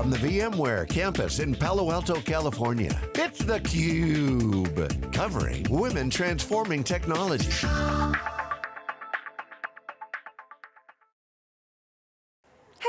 from the VMware campus in Palo Alto, California, it's theCUBE, covering women transforming technology.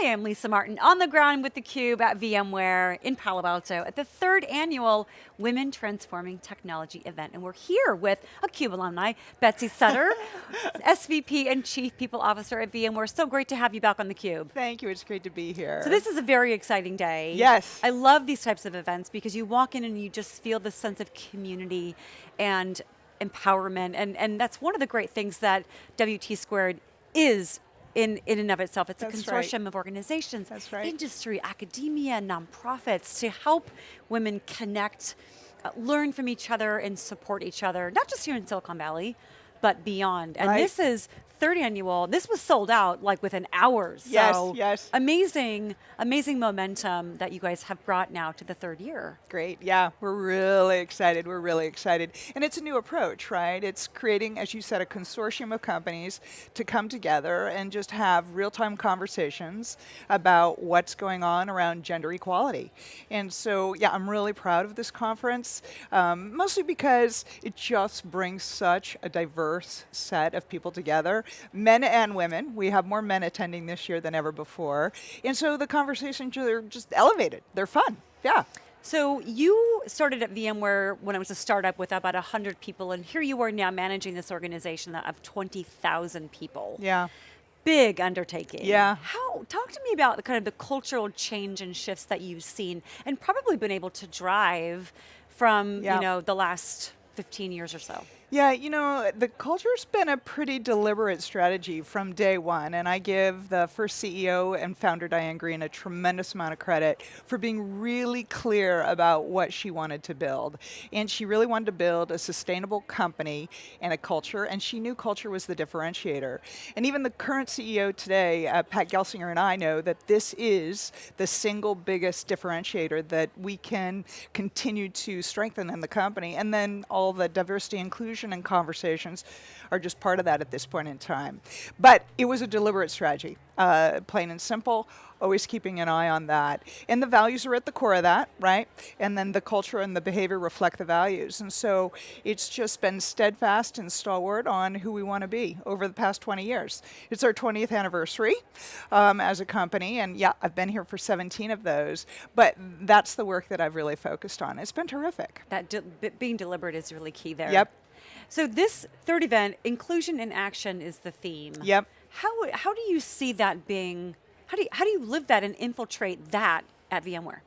Hey, I'm Lisa Martin, on the ground with theCUBE at VMware in Palo Alto at the third annual Women Transforming Technology event. And we're here with a CUBE alumni, Betsy Sutter, SVP and Chief People Officer at VMware. So great to have you back on theCUBE. Thank you, it's great to be here. So this is a very exciting day. Yes. I love these types of events because you walk in and you just feel the sense of community and empowerment. And, and that's one of the great things that WT Squared is in, in and of itself. It's That's a consortium right. of organizations, That's right. industry, academia, nonprofits to help women connect, uh, learn from each other and support each other, not just here in Silicon Valley, but beyond. And Right. this is third annual, this was sold out like within hours. Yes, so yes. Amazing, amazing momentum that you guys have brought now to the third year. Great, yeah, we're really excited, we're really excited. And it's a new approach, right? It's creating, as you said, a consortium of companies to come together and just have real-time conversations about what's going on around gender equality. And so, yeah, I'm really proud of this conference, um, mostly because it just brings such a diverse set of people together, men and women. We have more men attending this year than ever before. And so the conversations are just elevated, they're fun, yeah. So you started at VMware when it was a startup with about 100 people, and here you are now managing this organization of 20,000 people. Yeah. Big undertaking. Yeah. How, talk to me about the kind of the cultural change and shifts that you've seen and probably been able to drive from, Yeah. you know, the last 15 years or so. Yeah, you know, the culture's been a pretty deliberate strategy from day one, and I give the first CEO and founder, Diane Greene, a tremendous amount of credit for being really clear about what she wanted to build. And she really wanted to build a sustainable company and a culture, and she knew culture was the differentiator. And even the current CEO today, uh, Pat Gelsinger and I know that this is the single biggest differentiator that we can continue to strengthen in the company, and then all the diversity inclusion and conversations are just part of that at this point in time. But it was a deliberate strategy, uh, plain and simple, always keeping an eye on that. And the values are at the core of that, right? And then the culture and the behavior reflect the values. And so it's just been steadfast and stalwart on who we want to be over the past 20 years. It's our 20th anniversary um, as a company, and yeah, I've been here for 17 of those, but that's the work that I've really focused on. It's been terrific. That de being deliberate is really key there. Yep. So this third event, inclusion in action is the theme. Yep. How, how do you see that being, how do you, how do you live that and infiltrate that at VMware?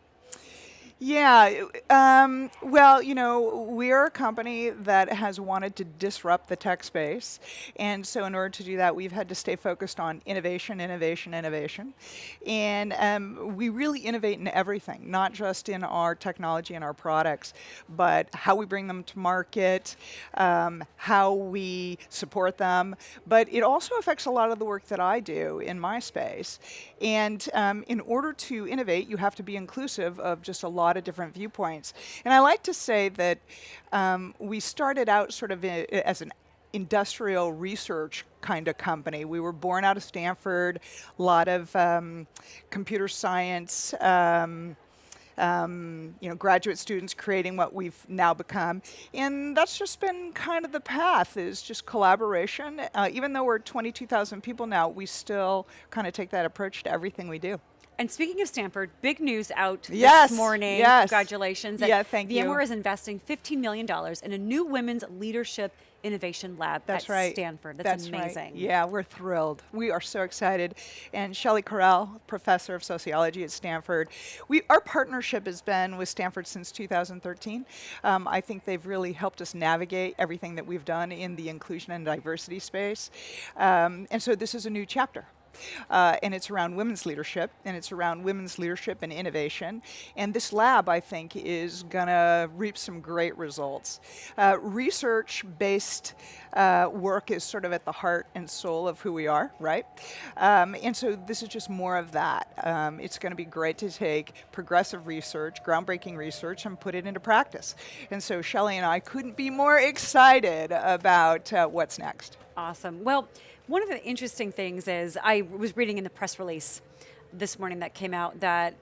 Yeah, um, well, you know, we're a company that has wanted to disrupt the tech space. And so in order to do that, we've had to stay focused on innovation, innovation, innovation. And um, we really innovate in everything, not just in our technology and our products, but how we bring them to market, um, how we support them. But it also affects a lot of the work that I do in my space. And um, in order to innovate, you have to be inclusive of just a lot of different viewpoints. And I like to say that um, we started out sort of i- as an industrial research kind of company. We were born out of Stanford, a lot of um, computer science, um, um, you know, graduate students creating what we've now become. And that's just been kind of the path, is just collaboration. Uh, even though we're 22,000 people now, we still kind of take that approach to everything we do. And speaking of Stanford, big news out Yes, this morning. yes. Congratulations. Yeah, thank you. VMware is investing $15 million in a new women's leadership innovation lab That's at right. Stanford. That's, right. amazing. Yeah, we're thrilled. We are so excited. And Shelley Correll, professor of sociology at Stanford, we our partnership has been with Stanford since 2013. Um, I think they've really helped us navigate everything that we've done in the inclusion and diversity space. Um, and so this is a new chapter. Uh, and it's around women's leadership, and it's around women's leadership and innovation. And this lab, I think, is going to reap some great results. Uh, Research-based uh, work is sort of at the heart and soul of who we are, right? Um, and so this is just more of that. Um, it's going to be great to take progressive research, groundbreaking research, and put it into practice. And so Shelley and I couldn't be more excited about uh, what's next. Awesome. Well, one of the interesting things is I was reading in the press release this morning that came out that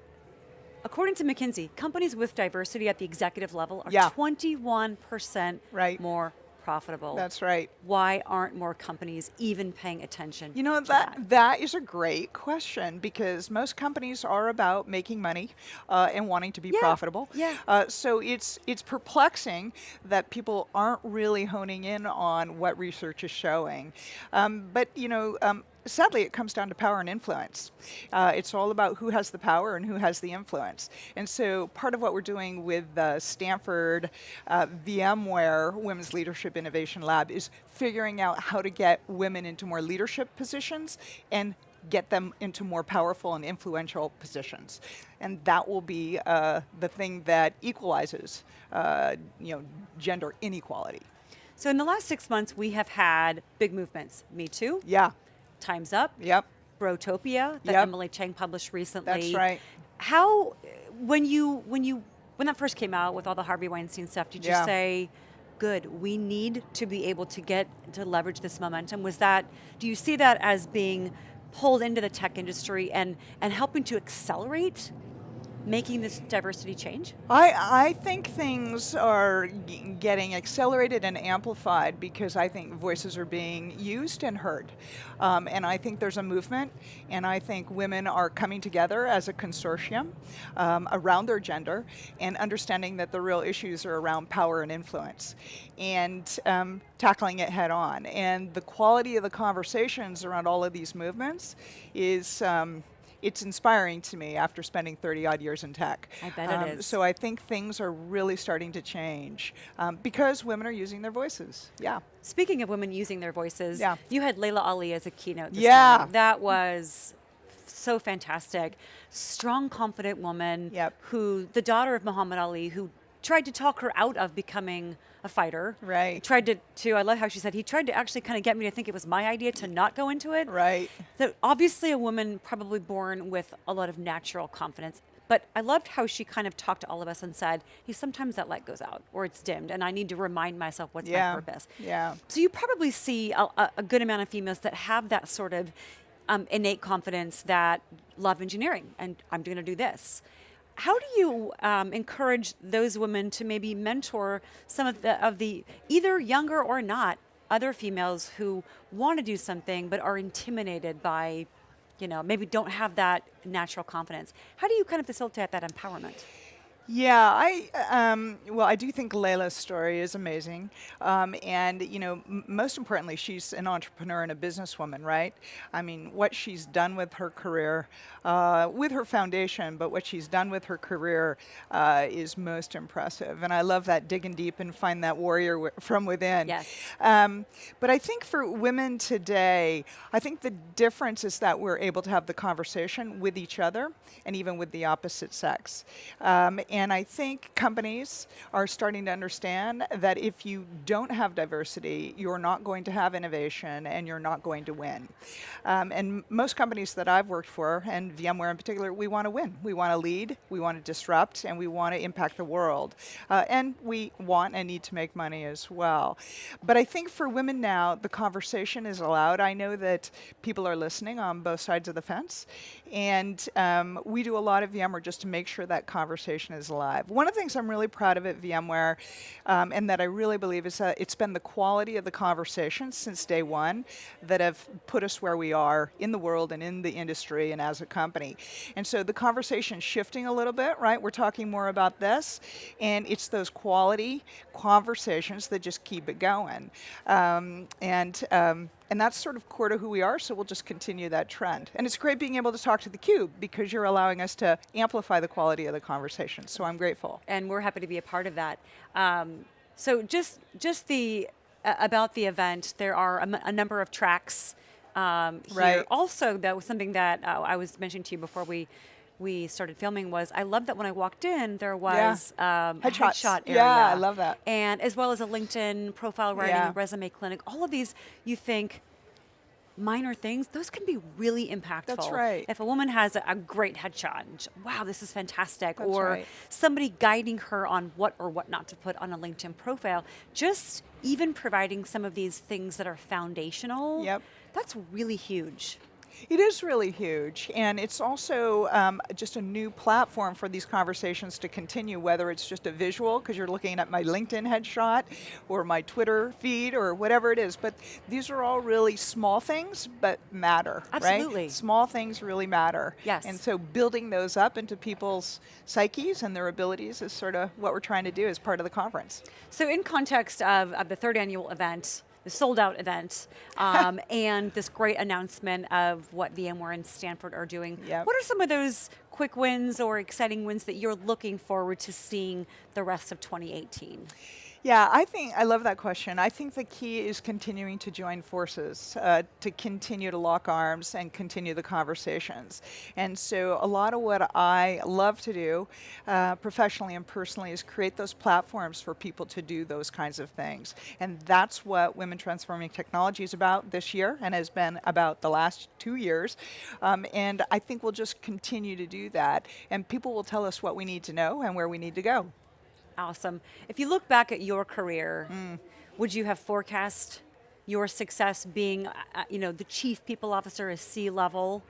According to McKinsey, companies with diversity at the executive level are 21% Right. more profitable. That's right. Why aren't more companies even paying attention You know that, that? that is a great question because most companies are about making money uh, and wanting to be Yeah, profitable. yeah. Uh, so it's it's perplexing that people aren't really honing in on what research is showing. Um, but you know. Um, Sadly, it comes down to power and influence. Uh, it's all about who has the power and who has the influence. And so, part of what we're doing with the Stanford uh, VMware Women's Leadership Innovation Lab is figuring out how to get women into more leadership positions and get them into more powerful and influential positions. And that will be uh, the thing that equalizes, uh, you know, gender inequality. So in the last six months, we have had big movements. Me Too, Yeah. Time's Up, Yep. Brotopia that Yep. Emily Chang published recently. That's right. How, when you when you when that first came out with all the Harvey Weinstein stuff, did Yeah. you say, "Good, we need to be able to get to leverage this momentum"? Was that? Do you see that as being pulled into the tech industry and and helping to accelerate making this diversity change? I, I think things are getting accelerated and amplified because I think voices are being used and heard. Um, and I think there's a movement, and I think women are coming together as a consortium um, around their gender and understanding that the real issues are around power and influence and um, tackling it head on. And the quality of the conversations around all of these movements is. It's inspiring to me after spending 30 odd years in tech. I bet it Um, is. So I think things are really starting to change um, because women are using their voices. Yeah. Speaking of women using their voices, Yeah. you had Laila Ali as a keynote. This Yeah. morning. that was so fantastic. Strong, confident woman Yep. who, the daughter of Muhammad Ali, who tried to talk her out of becoming a fighter. Right. Tried to, to I love how she said he tried to actually kind of get me to think it was my idea to not go into it. Right. So obviously a woman probably born with a lot of natural confidence. But I loved how she kind of talked to all of us and said, hey, sometimes that light goes out or it's dimmed and I need to remind myself what's Yeah. my purpose. Yeah. So you probably see a, a, a good amount of females that have that sort of um, innate confidence that love engineering and I'm going to do this. How do you um, encourage those women to maybe mentor some of the of the either younger or not other females who want to do something but are intimidated by, you know, maybe don't have that natural confidence? How do you kind of facilitate that empowerment? Yeah, I um, well, I do think Laila's story is amazing, um, and you know, m- most importantly, she's an entrepreneur and a businesswoman, right? I mean, what she's done with her career, uh, with her foundation, but what she's done with her career uh, is most impressive, and I love that digging deep and find that warrior w- from within. Yes. Um, but I think for women today, I think the difference is that we're able to have the conversation with each other and even with the opposite sex. And I think companies are starting to understand that if you don't have diversity, you're not going to have innovation and you're not going to win. Um, and most companies that I've worked for, and VMware in particular, we want to win. We want to lead, we want to disrupt, and we want to impact the world. Uh, and we want and need to make money as well. But I think for women now, the conversation is allowed. I know that people are listening on both sides of the fence. And um, we do a lot of VMware just to make sure that conversation is alive. One of the things I'm really proud of at VMware, um, and that I really believe is that it's been the quality of the conversations since day one that have put us where we are in the world and in the industry and as a company. And so the conversation's shifting a little bit, right? We're talking more about this, and it's those quality conversations that just keep it going. Um, and um, and that's sort of core to who we are, so we'll just continue that trend. And it's great being able to talk to the Cube because you're allowing us to amplify the quality of the conversation. So I'm grateful. and we're happy to be a part of that. Um, so just just the uh, about the event, there are a, m- a number of tracks um, here. Right. Also, that was something that uh, I was mentioning to you before we we started filming. Was I love that when I walked in, there was um, a Headshots. headshot Yeah. I love that. And as well as a LinkedIn profile writing, Yeah. resume clinic. All of these, you think. Minor things, those can be really impactful. That's right. If a woman has a, a great headshot, wow, this is fantastic, That's or right. somebody guiding her on what or what not to put on a LinkedIn profile, just even providing some of these things that are foundational. Yep. That's really huge. It is really huge, and it's also um, just a new platform for these conversations to continue, whether it's just a visual, because you're looking at my LinkedIn headshot, or my Twitter feed, or whatever it is. But these are all really small things, but matter, Absolutely. right? Small things really matter. Yes. And so building those up into people's psyches and their abilities is sort of what we're trying to do as part of the conference. So in context of, of the third annual event, the sold out event, um, and this great announcement of what VMware and Stanford are doing, Yep. what are some of those quick wins or exciting wins that you're looking forward to seeing the rest of 2018? Yeah, I think, I love that question. I think the key is continuing to join forces, uh, to continue to lock arms and continue the conversations. And so a lot of what I love to do, uh, professionally and personally, is create those platforms for people to do those kinds of things. And that's what Women Transforming Technology is about this year and has been about the last two years. Um, and I think we'll just continue to do that. And people will tell us what we need to know and where we need to go. Awesome. If you look back at your career, Mm. would you have forecast your success being, uh, uh, you know, the chief people officer, at a C level?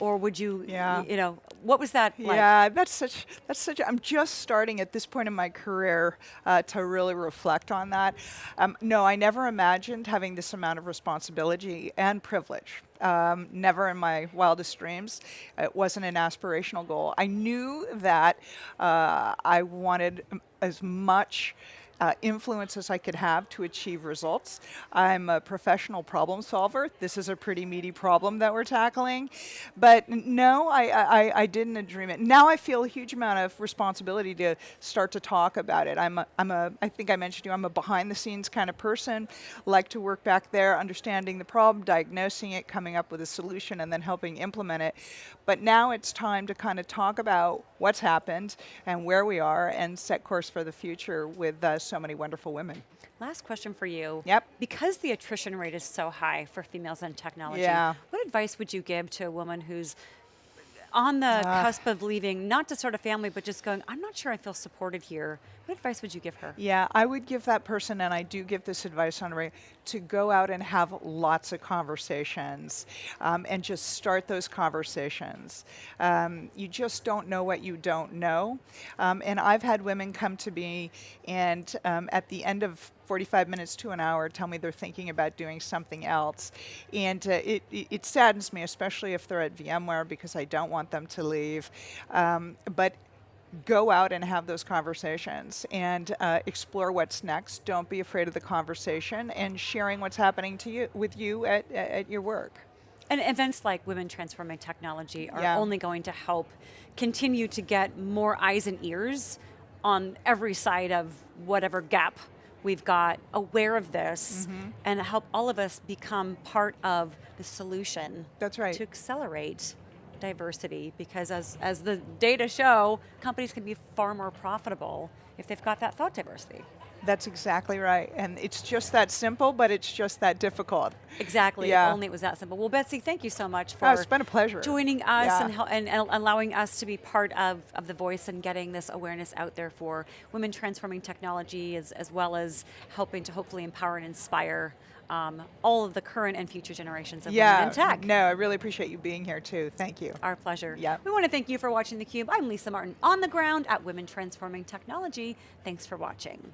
Or would you, Yeah. you know, what was that like? Yeah, that's such, that's such, I'm just starting at this point in my career uh, to really reflect on that. Um, no, I never imagined having this amount of responsibility and privilege. Um, never in my wildest dreams. It wasn't an aspirational goal. I knew that uh, I wanted as much uh, influence as I could have to achieve results. I'm a professional problem solver. This is a pretty meaty problem that we're tackling. But no, I, I, I didn't dream it. Now I feel a huge amount of responsibility to start to talk about it. I'm a, I'm a, I think I mentioned you, I'm a behind the scenes kind of person, like to work back there, understanding the problem, diagnosing it, coming up with a solution, and then helping implement it. But now it's time to kind of talk about what's happened and where we are and set course for the future with uh, so many wonderful women. Last question for you. Yep. Because the attrition rate is so high for females in technology, Yeah. what advice would you give to a woman who's on the Ah. cusp of leaving, not to start a family, but just going, I'm not sure I feel supported here. What advice would you give her? Yeah, I would give that person, and I do give this advice on to go out and have lots of conversations um, and just start those conversations. Um, you just don't know what you don't know. Um, and I've had women come to me and um, at the end of 45 minutes to an hour tell me they're thinking about doing something else. And uh, it, it, it saddens me, especially if they're at VMware, because I don't want them to leave. Um, but go out and have those conversations and uh, explore what's next. Don't be afraid of the conversation and sharing what's happening to you with you at, at your work. And events like Women Transforming Technology are Yeah. only going to help continue to get more eyes and ears on every side of whatever gap we've got aware of this Mm-hmm. and help all of us become part of the solution That's right. to accelerate diversity because as, as the data show, companies can be far more profitable if they've got that thought diversity. That's exactly right. And it's just that simple, but it's just that difficult. Exactly. Yeah. Only it was that simple. Well, Betsy, thank you so much for Oh, it's been a pleasure. joining us Yeah. and, and, allowing us to be part of, of the voice and getting this awareness out there for women transforming technology as, as well as helping to hopefully empower and inspire um, all of the current and future generations of yeah. women in tech. No, I really appreciate you being here too. Thank you. Our pleasure. Yeah. We want to thank you for watching theCUBE. I'm Lisa Martin on the ground at Women Transforming Technology. Thanks for watching.